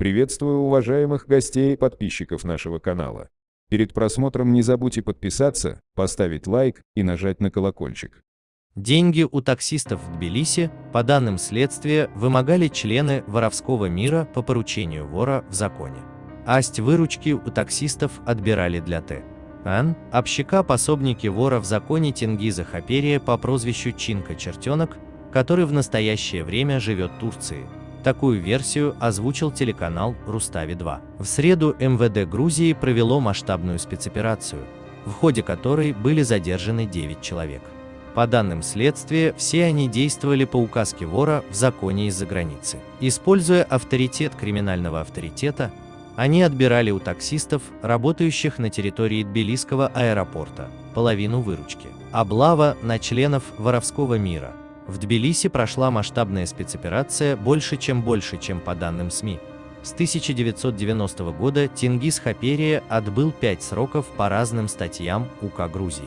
Приветствую уважаемых гостей и подписчиков нашего канала. Перед просмотром не забудьте подписаться, поставить лайк и нажать на колокольчик. Деньги у таксистов в Тбилиси, по данным следствия, вымогали члены воровского мира по поручению вора в законе. Асть выручки у таксистов отбирали для Т. Ан, общака пособники вора в законе Тенгиза Хаперия по прозвищу Чинка Чертенок, который в настоящее время живет в Турции. Такую версию озвучил телеканал Рустави-2. В среду МВД Грузии провело масштабную спецоперацию, в ходе которой были задержаны 9 человек. По данным следствия, все они действовали по указке вора в законе из-за границы. Используя авторитет криминального авторитета, они отбирали у таксистов, работающих на территории Тбилисского аэропорта, половину выручки. Облава на членов воровского мира. В Тбилиси прошла масштабная спецоперация больше чем больше, чем по данным СМИ. С 1990 года Тенгиз Хаперия отбыл 5 сроков по разным статьям УК Грузии.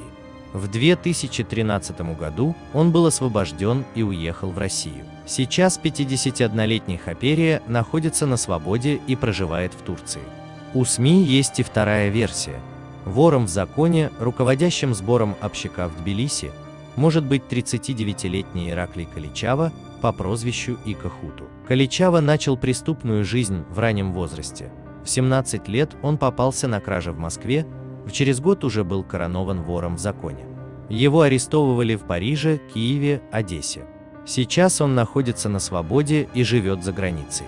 В 2013 году он был освобожден и уехал в Россию. Сейчас 51-летний Хаперия находится на свободе и проживает в Турции. У СМИ есть и вторая версия. Вором в законе, руководящим сбором общака в Тбилиси, может быть 39-летний Ираклий Каличава по прозвищу Икахуту. Каличава начал преступную жизнь в раннем возрасте. В 17 лет он попался на краже в Москве, через год уже был коронован вором в законе. Его арестовывали в Париже, Киеве, Одессе. Сейчас он находится на свободе и живет за границей.